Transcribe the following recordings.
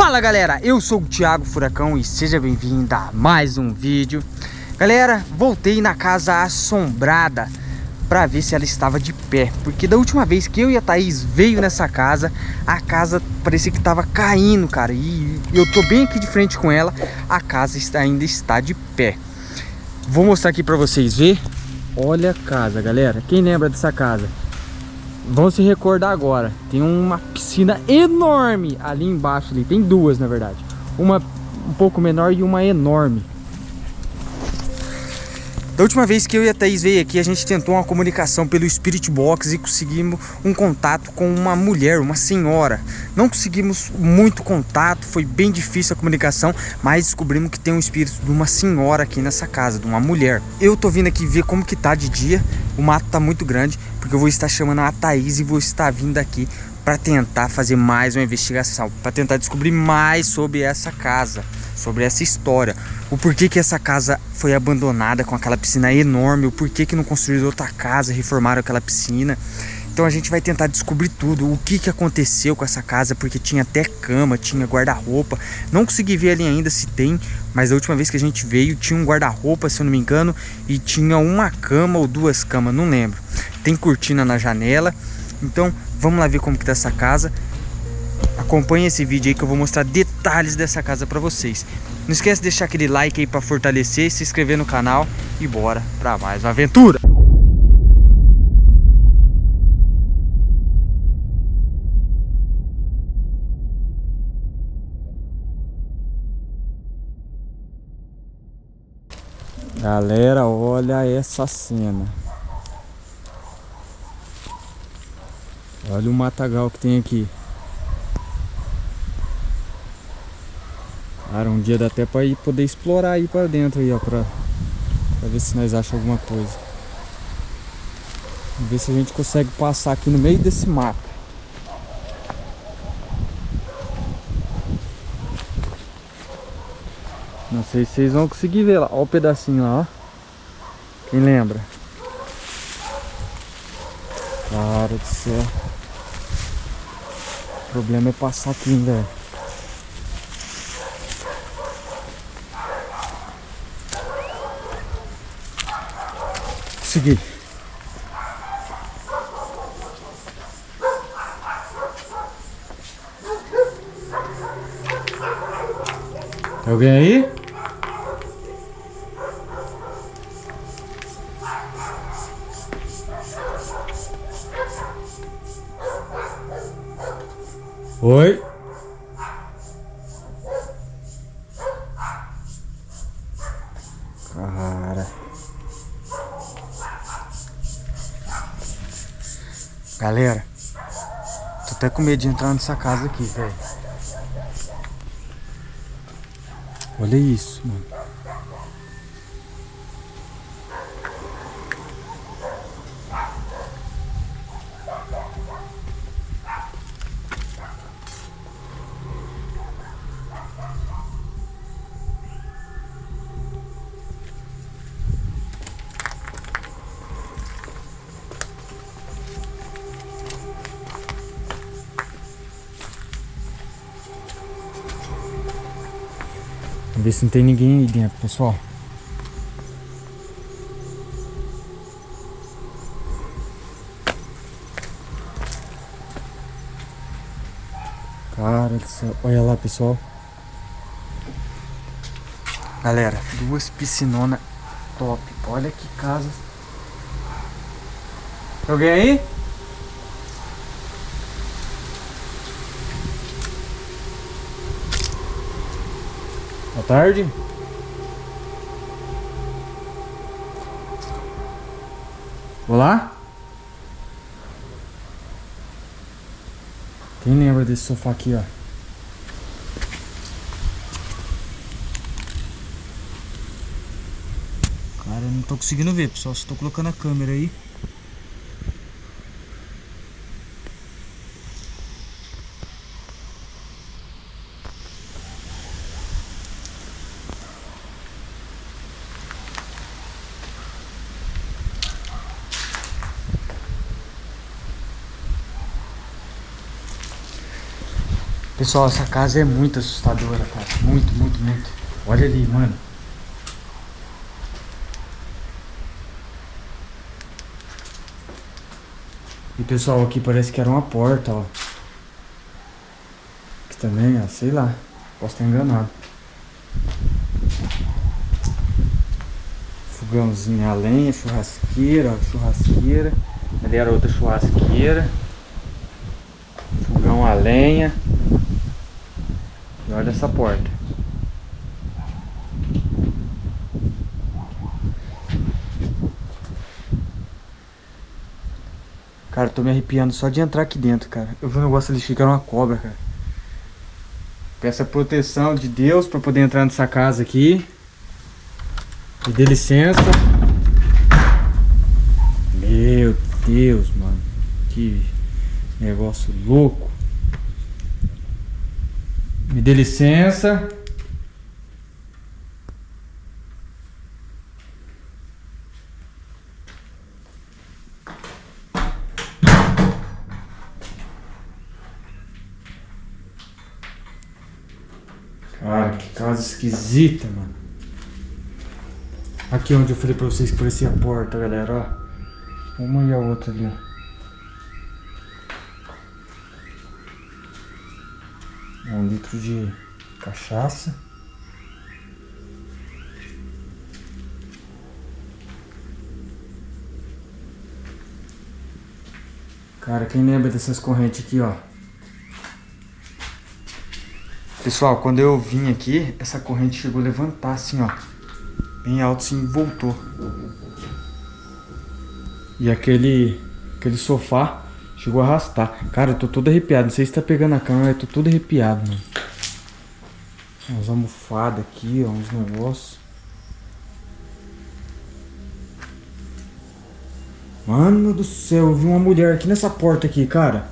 Fala galera, eu sou o Thiago Furacão e seja bem-vindo a mais um vídeo. Galera, voltei na casa assombrada para ver se ela estava de pé Porque da última vez que eu e a Thaís veio nessa casa A casa parecia que estava caindo, cara E eu tô bem aqui de frente com ela A casa ainda está de pé. Vou mostrar aqui para vocês ver Olha a casa, galera Quem lembra dessa casa? Vão se recordar agora. Tem uma piscina enorme ali embaixo. Ali. Tem duas, na verdade. Uma um pouco menor e uma enorme. Da última vez que eu e a Thaís veio aqui, a gente tentou uma comunicação pelo Spirit Box e conseguimos um contato com uma mulher, uma senhora. Não conseguimos muito contato, foi bem difícil a comunicação, mas descobrimos que tem um espírito de uma senhora aqui nessa casa, de uma mulher. Eu tô vindo aqui ver como que tá de dia, o mato tá muito grande, porque eu vou estar chamando a Thaís e vou estar vindo aqui para tentar fazer mais uma investigação, para tentar descobrir mais sobre essa casa sobre essa história. O porquê que essa casa foi abandonada com aquela piscina enorme, o porquê que não construíram outra casa, reformaram aquela piscina. Então a gente vai tentar descobrir tudo, o que, que aconteceu com essa casa, porque tinha até cama, tinha guarda-roupa. Não consegui ver ali ainda se tem, mas a última vez que a gente veio tinha um guarda-roupa, se eu não me engano, e tinha uma cama ou duas camas, não lembro. Tem cortina na janela, então vamos lá ver como que tá essa casa. Acompanhe esse vídeo aí que eu vou mostrar detalhes dessa casa para vocês. Não esquece de deixar aquele like aí para fortalecer, se inscrever no canal e bora para mais uma aventura. Galera, olha essa cena. Olha o matagal que tem aqui. Cara, um dia dá até pra ir poder explorar aí pra dentro aí, ó, pra, pra ver se nós achamos alguma coisa. Vamos ver se a gente consegue passar aqui no meio desse mato. Não sei se vocês vão conseguir ver lá. Olha o pedacinho lá, ó. Quem lembra? Cara do céu. O problema é passar aqui, velho. Consegui. Tem alguém aí? Oi? Galera, tô até com medo de entrar nessa casa aqui, velho. Olha isso, mano. Ver se não tem ninguém aí dentro, pessoal. Cara do céu. Olha lá, pessoal. Galera, duas piscinonas top. Olha que casa. Alguém aí? Tarde. Olá? Quem lembra desse sofá aqui, ó? Cara, eu não tô conseguindo ver, pessoal. Só tô colocando a câmera aí. Pessoal, essa casa é muito assustadora, cara. Muito, muito, muito. Olha ali, mano. E pessoal, aqui parece que era uma porta, ó. Aqui também, ó, sei lá. Posso estar enganado. Fogãozinho a lenha, churrasqueira, ó, churrasqueira. Ali era outra churrasqueira. Fogão a lenha. E olha essa porta. Cara, tô me arrepiando só de entrar aqui dentro, cara. Eu vi um negócio ali era uma cobra, cara. Peço a proteção de Deus pra poder entrar nessa casa aqui. Me dê licença. Meu Deus, mano. Que negócio louco. Me dê licença. Cara, que casa esquisita, mano. Aqui onde eu falei pra vocês que parecia a porta, galera, ó. Uma e a outra ali, ó. um litro de cachaça. Cara, quem lembra dessas correntes aqui, ó? Pessoal, quando eu vim aqui, essa corrente chegou a levantar assim, ó. Bem alto assim, voltou. E aquele, aquele sofá Chegou a arrastar. Cara, eu tô todo arrepiado. Não sei se tá pegando a câmera, eu tô todo arrepiado, mano. Umas almofadas aqui, ó, uns negócios. Mano do céu, eu vi uma mulher aqui nessa porta aqui, cara.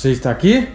Você está aqui?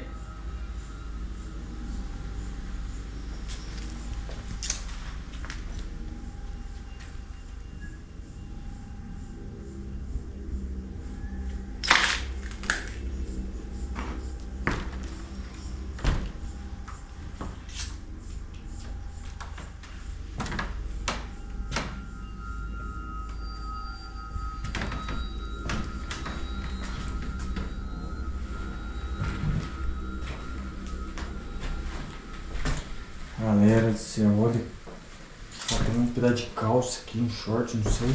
Galera do céu, olha. tem um pedaço de calça aqui, um short, não sei.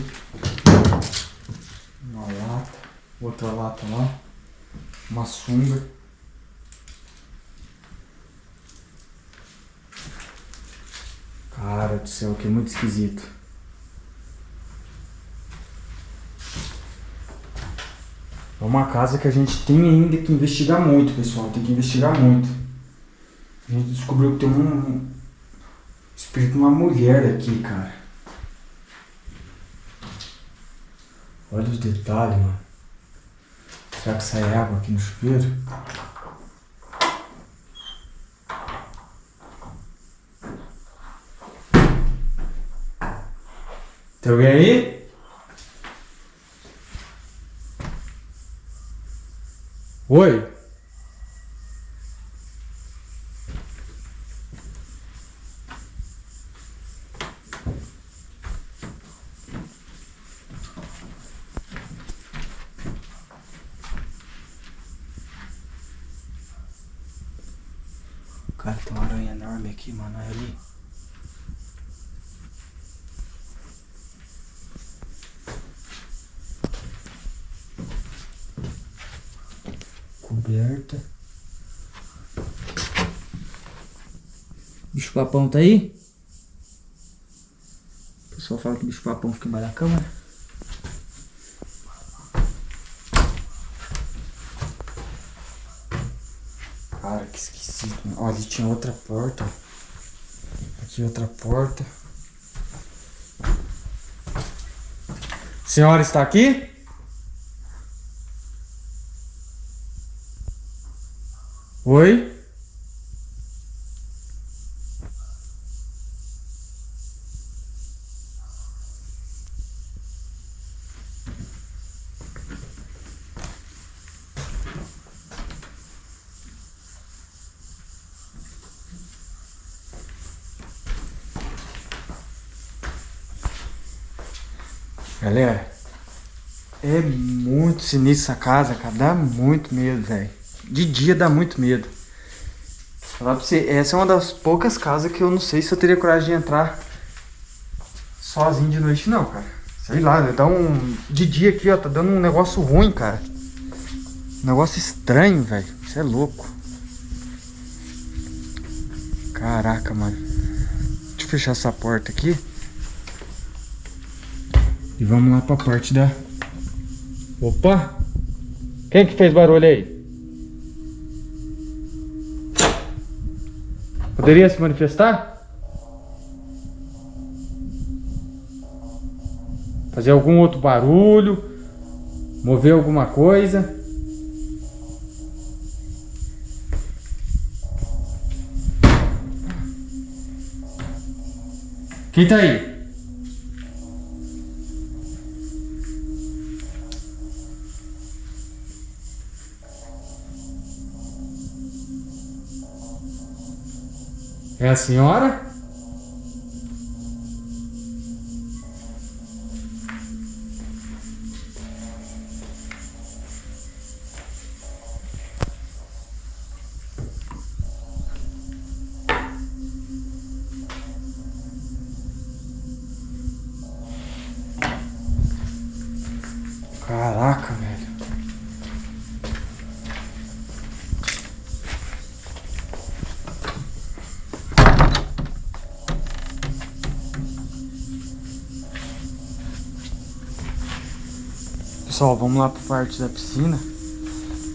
Uma lata, outra lata lá. Uma sunga. Cara do céu, que é muito esquisito. É uma casa que a gente tem ainda que investigar muito, pessoal. Tem que investigar muito. A gente descobriu que tem um, espírito de uma mulher aqui, cara. Olha os detalhes, mano. Será que sai água aqui no chuveiro? Tem alguém aí? Oi? Cara, tem uma aranha enorme aqui, mano. Olha ali. Coberta. Bicho papão tá aí? O pessoal fala que bicho papão fica embaixo da câmera. Cara, que esquisito. Ó, ali tinha outra porta. Aqui outra porta. Senhora está aqui? Oi? Galera, é muito sinistra essa casa, cara. Dá muito medo, velho. De dia dá muito medo. Falar pra você, essa é uma das poucas casas que eu não sei se eu teria coragem de entrar sozinho de noite, não, cara. Sei lá, dá um. De dia aqui, ó, tá dando um negócio ruim, cara. Um negócio estranho, velho. Isso é louco. Caraca, mano. Deixa eu fechar essa porta aqui. E vamos lá pra parte da... Opa! Quem que fez barulho aí? Poderia se manifestar? Fazer algum outro barulho? Mover alguma coisa? Quem tá aí? É a senhora? Caraca, velho. Pessoal, vamos lá pra parte da piscina.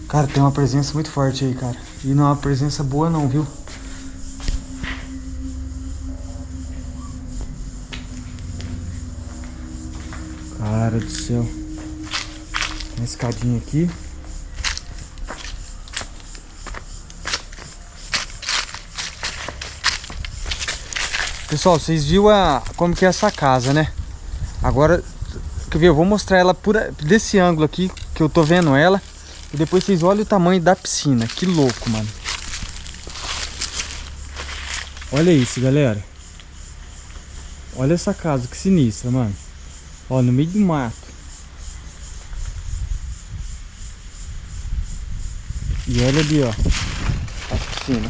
Cara, tem uma presença muito forte aí, cara. E não é uma presença boa não, viu? Cara do céu. Uma escadinha aqui. Pessoal, vocês viram a, como que é essa casa, né? Agora, quer ver, eu vou mostrar ela por, desse ângulo aqui, que eu tô vendo ela. E depois vocês olhem o tamanho da piscina. Que louco, mano. Olha isso, galera. Olha essa casa, que sinistra, mano. Ó, no meio do mato. E olha ali, ó. A piscina.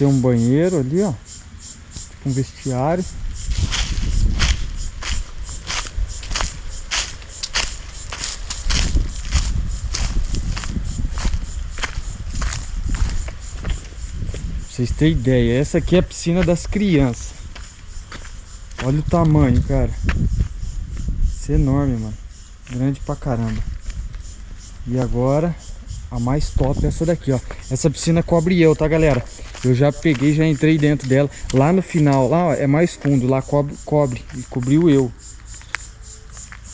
Tem um banheiro ali, ó. Tipo um vestiário. Pra vocês terem ideia, essa aqui é a piscina das crianças. Olha o tamanho, cara. Isso é enorme, mano. Grande pra caramba. E agora, a mais top é essa daqui, ó. Essa piscina cobre eu, tá, galera? Eu já peguei, já entrei dentro dela. Lá no final, lá ó, é mais fundo. Lá cobre, cobre. E cobriu eu.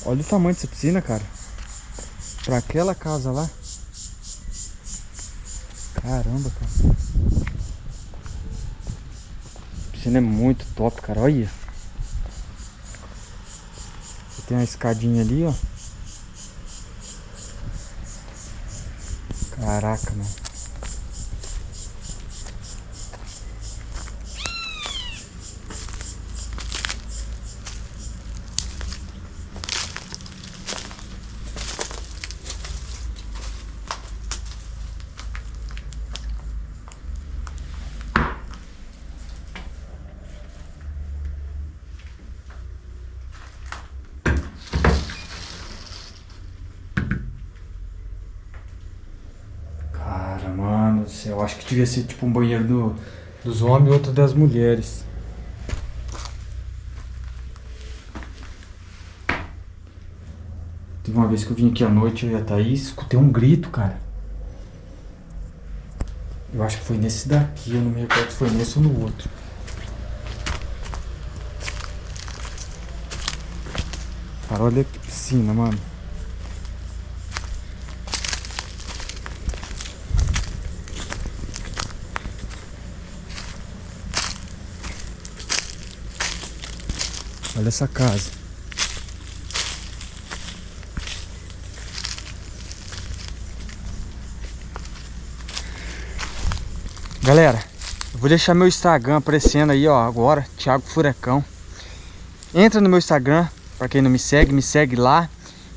Olha o tamanho dessa piscina, cara. Pra aquela casa lá. Caramba, cara. A piscina é muito top, cara. Olha. Tem uma escadinha ali, ó. Caraca, mano. Cara, mano do céu. Eu acho que devia ser tipo um banheiro do, dos homens e outro das mulheres. Teve uma vez que eu vim aqui à noite, eu e a Thaís, escutei um grito, cara. Eu acho que foi nesse daqui, eu não me recordo se foi nesse ou no outro. Cara, olha que piscina, mano. Essa casa. Galera, eu vou deixar meu Instagram aparecendo aí, ó, agora, Thiago Furacão. Entra no meu Instagram, para quem não me segue, me segue lá.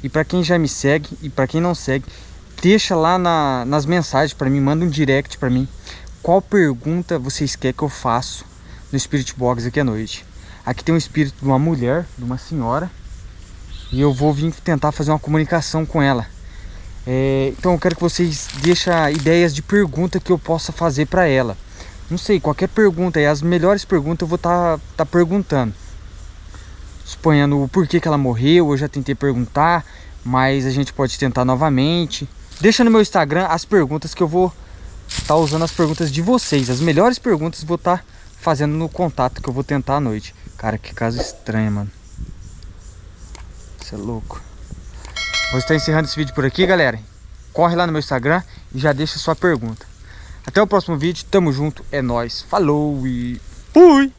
E para quem já me segue e para quem não segue, deixa lá na, nas mensagens para mim, manda um direct para mim. Qual pergunta vocês querem que eu faça no Spirit Box aqui à noite? Aqui tem um espírito de uma mulher, de uma senhora. E eu vou vir tentar fazer uma comunicação com ela. É, então eu quero que vocês deixem ideias de pergunta que eu possa fazer para ela. Não sei, qualquer pergunta, e as melhores perguntas eu vou estar tá, tá perguntando suponhando o porquê que ela morreu, eu já tentei perguntar, mas a gente pode tentar novamente. Deixa no meu Instagram as perguntas que eu vou estar tá usando as perguntas de vocês. As melhores perguntas vou estar tá fazendo no contato que eu vou tentar à noite. Cara, que caso estranho, mano. Isso é louco. Vou estar encerrando esse vídeo por aqui, galera. Corre lá no meu Instagram e já deixa sua pergunta. Até o próximo vídeo. Tamo junto. É nóis. Falou e fui!